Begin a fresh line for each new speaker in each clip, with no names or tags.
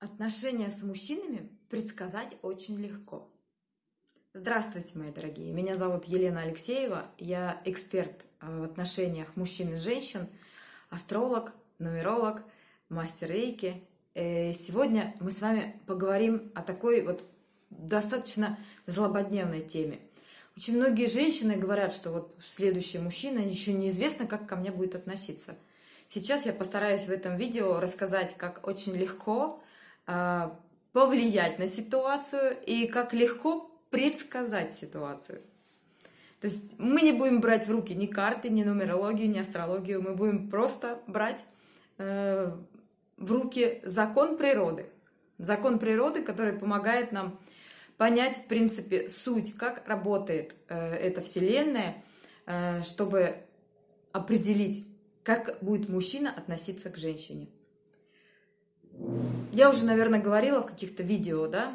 Отношения с мужчинами предсказать очень легко. Здравствуйте, мои дорогие. Меня зовут Елена Алексеева. Я эксперт э, в отношениях мужчин и женщин, астролог, нумеролог, мастер рейки. И сегодня мы с вами поговорим о такой вот достаточно злободневной теме. Очень многие женщины говорят, что вот следующий мужчина еще неизвестно, как ко мне будет относиться. Сейчас я постараюсь в этом видео рассказать, как очень легко повлиять на ситуацию и как легко предсказать ситуацию. То есть мы не будем брать в руки ни карты, ни нумерологию, ни астрологию, мы будем просто брать э, в руки закон природы. Закон природы, который помогает нам понять, в принципе, суть, как работает э, эта Вселенная, э, чтобы определить, как будет мужчина относиться к женщине. Я уже, наверное, говорила в каких-то видео, да,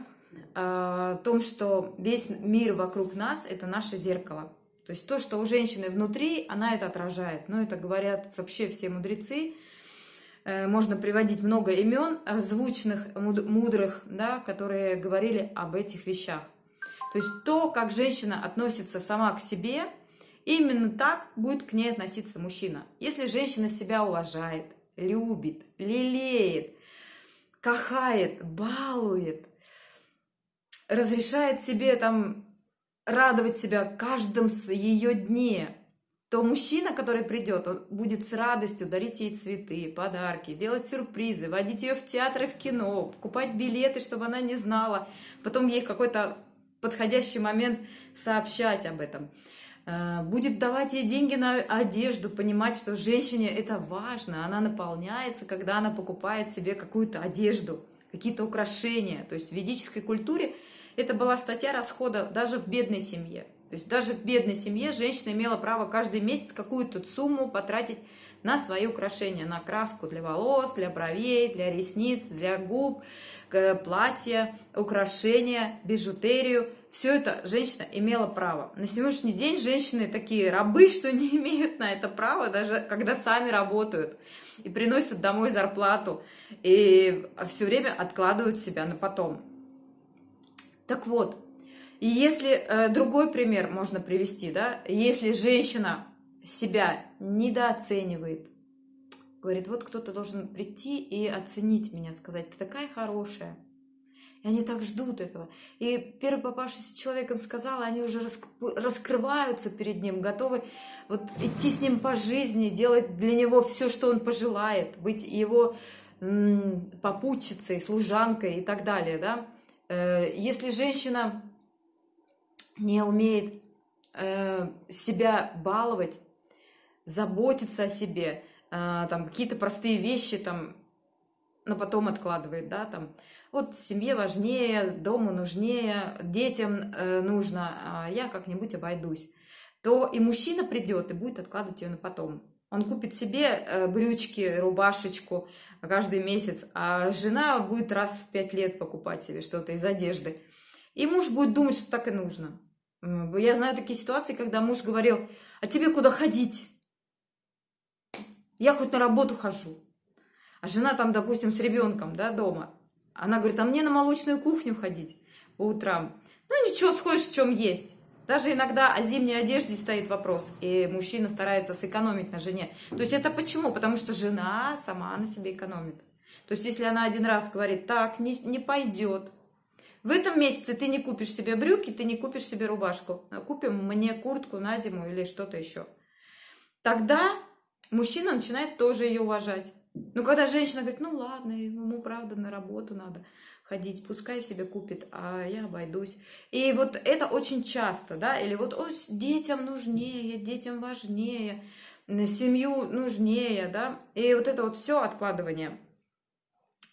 о том, что весь мир вокруг нас – это наше зеркало. То есть то, что у женщины внутри, она это отражает. Но это говорят вообще все мудрецы. Э, можно приводить много имен звучных, мудрых, да, которые говорили об этих вещах. То есть то, как женщина относится сама к себе, именно так будет к ней относиться мужчина. Если женщина себя уважает, любит, лелеет, кахает, балует, разрешает себе там радовать себя каждым ее дне, то мужчина, который придет, он будет с радостью дарить ей цветы, подарки, делать сюрпризы, водить ее в театры, в кино, покупать билеты, чтобы она не знала, потом ей какой-то подходящий момент сообщать об этом. Э, будет давать ей деньги на одежду, понимать, что женщине это важно, она наполняется, когда она покупает себе какую-то одежду, какие-то украшения. То есть в ведической культуре это была статья расхода даже в бедной семье. То есть даже в бедной семье женщина имела право каждый месяц какую-то сумму потратить на свои украшения, на краску для волос, для бровей, для ресниц, для губ, платья, украшения, бижутерию. Все это женщина имела право. На сегодняшний день женщины такие рабы, что не имеют на это права, даже когда сами работают и приносят домой зарплату, и все время откладывают себя на потом. Так вот, и если э, другой пример можно привести, да, если женщина себя недооценивает, говорит, вот кто-то должен прийти и оценить меня, сказать, ты такая хорошая. И они так ждут этого. И первый попавшийся человеком сказал, они уже раскрываются перед ним, готовы вот идти с ним по жизни, делать для него все, что он пожелает, быть его попутчицей, служанкой и так далее. Да? Э, если женщина не умеет э, себя баловать, заботиться о себе, э, там какие-то простые вещи там, но потом откладывает, да, там, вот семье важнее, дому нужнее, детям э, нужно, а я как-нибудь обойдусь, то и мужчина придет и будет откладывать ее на потом. Он купит себе э, брючки, рубашечку каждый месяц, а жена будет раз в пять лет покупать себе что-то из одежды. И муж будет думать, что так и нужно. Я знаю такие ситуации, когда муж говорил, а тебе куда ходить? Я хоть на работу хожу. А жена там, допустим, с ребенком, да, дома. Она говорит, а мне на молочную кухню ходить по утрам. Ну ничего, сходишь, в чем есть. Даже иногда о зимней одежде стоит вопрос, и мужчина старается сэкономить на жене. То есть это почему? Потому что жена сама на себе экономит. То есть если она один раз говорит, так, не, не пойдет, в этом месяце ты не купишь себе брюки, ты не купишь себе рубашку. Купим мне куртку на зиму или что-то еще. Тогда мужчина начинает тоже ее уважать. Ну, когда женщина говорит, ну ладно, ему правда на работу надо ходить, пускай себе купит, а я обойдусь. И вот это очень часто, да, или вот Ой, детям нужнее, детям важнее, семью нужнее, да, и вот это вот все откладывание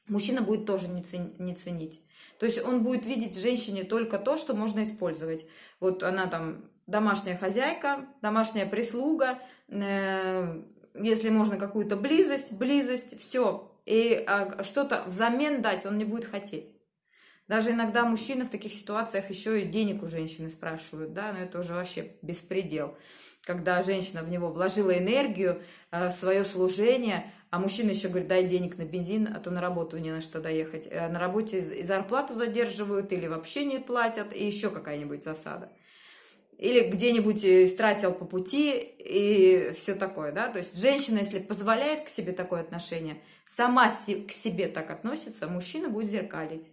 мужчина будет тоже не, цен, не ценить. То есть он будет видеть в женщине только то, что можно использовать. Вот она там домашняя хозяйка, домашняя прислуга, э, если можно какую-то близость, близость, все. И а, что-то взамен дать он не будет хотеть. Даже иногда мужчины в таких ситуациях еще и денег у женщины спрашивают, да, но это уже вообще беспредел. Когда женщина в него вложила энергию, э, свое служение, а мужчина еще говорит, дай денег на бензин, а то на работу не на что доехать. А на работе и зарплату задерживают или вообще не платят, и еще какая-нибудь засада. Или где-нибудь э, истратил по пути и все такое, да. То есть женщина, если позволяет к себе такое отношение, сама к себе так относится, мужчина будет зеркалить.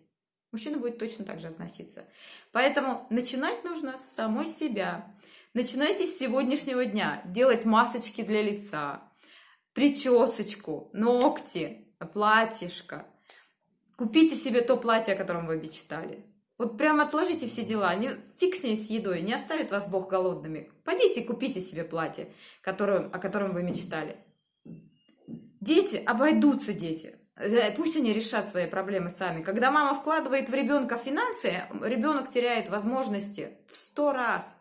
Мужчина будет точно так же относиться. Поэтому начинать нужно с самой себя. Начинайте с сегодняшнего дня делать масочки для лица, причесочку, ногти, платьишко. Купите себе то платье, о котором вы мечтали. Вот прям отложите все дела, не, фиг с ней с едой, не оставит вас Бог голодными. Пойдите и купите себе платье, которое, о котором вы мечтали. Дети, обойдутся дети. Э, пусть они решат свои проблемы сами. Когда мама вкладывает в ребенка финансы, ребенок теряет возможности в сто раз.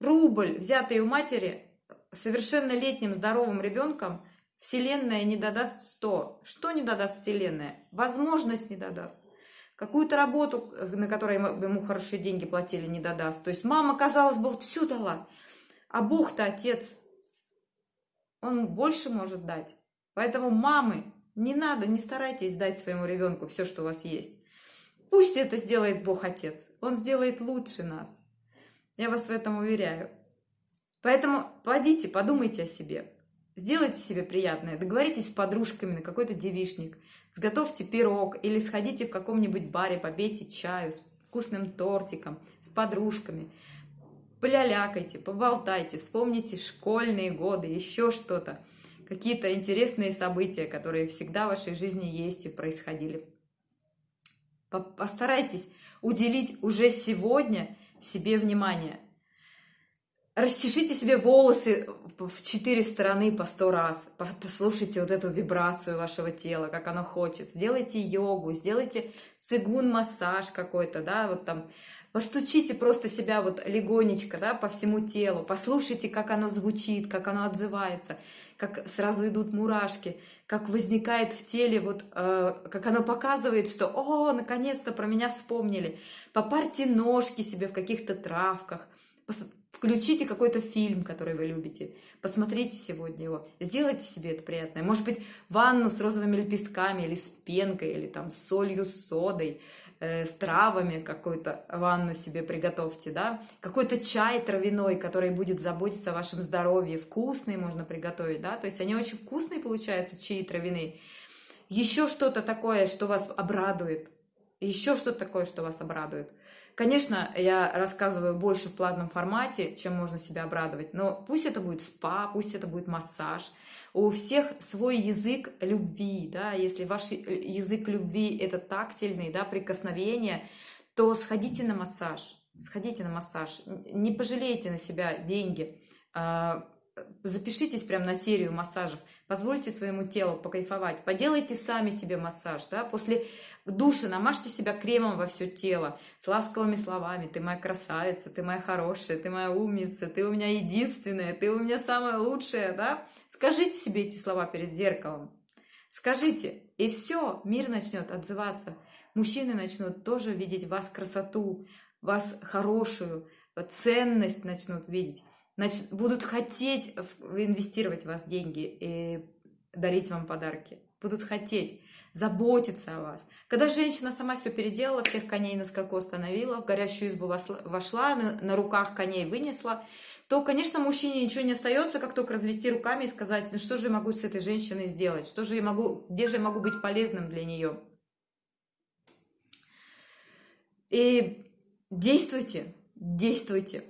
Рубль, взятый у матери, совершеннолетним здоровым ребенком, Вселенная не додаст 100. Что не додаст Вселенная? Возможность не додаст. Какую-то работу, на которой ему хорошие деньги платили, не додаст. То есть мама, казалось бы, вот все дала. А Бог-то отец. Он больше может дать. Поэтому мамы, не надо, не старайтесь дать своему ребенку все, что у вас есть. Пусть это сделает Бог Отец. Он сделает лучше нас. Я вас в этом уверяю. Поэтому пойдите, подумайте о себе. Сделайте себе приятное. Договоритесь с подружками на какой-то девишник. Сготовьте пирог или сходите в каком-нибудь баре, попейте чаю с вкусным тортиком, с подружками. Полялякайте, поболтайте, вспомните школьные годы, еще что-то какие-то интересные события, которые всегда в вашей жизни есть и происходили. Постарайтесь уделить уже сегодня себе внимание. Расчешите себе волосы в четыре стороны по сто раз. Послушайте вот эту вибрацию вашего тела, как оно хочет. Сделайте йогу, сделайте цигун-массаж какой-то, да, вот там Постучите просто себя вот легонечко, да, по всему телу, послушайте, как оно звучит, как оно отзывается, как сразу идут мурашки, как возникает в теле, вот, э, как оно показывает, что, о, наконец-то про меня вспомнили. Попарьте ножки себе в каких-то травках, включите какой-то фильм, который вы любите, посмотрите сегодня его, сделайте себе это приятное. Может быть, ванну с розовыми лепестками или с пенкой, или там с солью, с содой – э, с травами, какую-то ванну себе приготовьте, да, какой-то чай травяной, который будет заботиться о вашем здоровье, вкусный можно приготовить, да, то есть они очень вкусные получаются, чаи травяные. Еще что-то такое, что вас обрадует, еще что-то такое, что вас обрадует. Конечно, я рассказываю больше в платном формате, чем можно себя обрадовать, но пусть это будет спа, пусть это будет массаж. У всех свой язык любви, да, если ваш язык любви это тактильный, да, прикосновение, то сходите на массаж, сходите на массаж, не пожалейте на себя деньги, а, запишитесь прямо на серию массажев, позвольте своему телу покайфовать, поделайте сами себе массаж, да, после душа намажьте себя кремом во все тело, с ласковыми словами, ты моя красавица, ты моя хорошая, ты моя умница, ты у меня единственная, ты у меня самая лучшая, да, скажите себе эти слова перед зеркалом, скажите, и все, мир начнет отзываться, мужчины начнут тоже видеть в вас красоту, вас хорошую, ценность начнут видеть, значит, будут хотеть инвестировать в вас деньги и дарить вам подарки. Будут хотеть заботиться о вас. Когда женщина сама все переделала, всех коней на скаку остановила, в горящую избу вошла, на, руках коней вынесла, то, конечно, мужчине ничего не остается, как только развести руками и сказать, ну что же я могу с этой женщиной сделать, что же я могу, где же я могу быть полезным для нее. И действуйте, действуйте.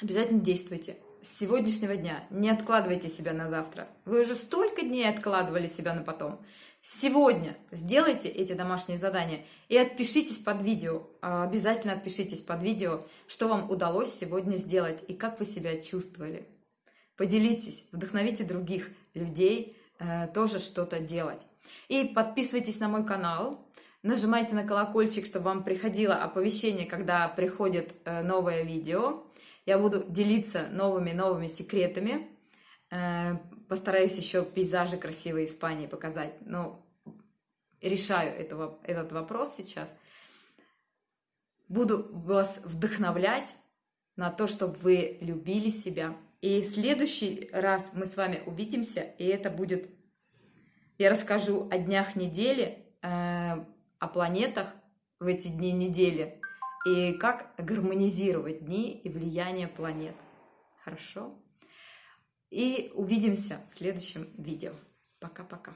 Обязательно действуйте. С сегодняшнего дня не откладывайте себя на завтра. Вы уже столько дней откладывали себя на потом. Сегодня сделайте эти домашние задания и отпишитесь под видео. А, обязательно отпишитесь под видео, что вам удалось сегодня сделать и как вы себя чувствовали. Поделитесь, вдохновите других людей э, тоже что-то делать. И подписывайтесь на мой канал, нажимайте на колокольчик, чтобы вам приходило оповещение, когда приходит э, новое видео. Я буду делиться новыми-новыми секретами. Э, постараюсь еще пейзажи красивые Испании показать. Но решаю этого, этот вопрос сейчас. Буду вас вдохновлять на то, чтобы вы любили себя, И в следующий раз мы с вами увидимся, и это будет... Я расскажу о днях недели, э, о планетах в эти дни недели, и как гармонизировать дни и влияние планет. Хорошо? И увидимся в следующем видео. Пока-пока.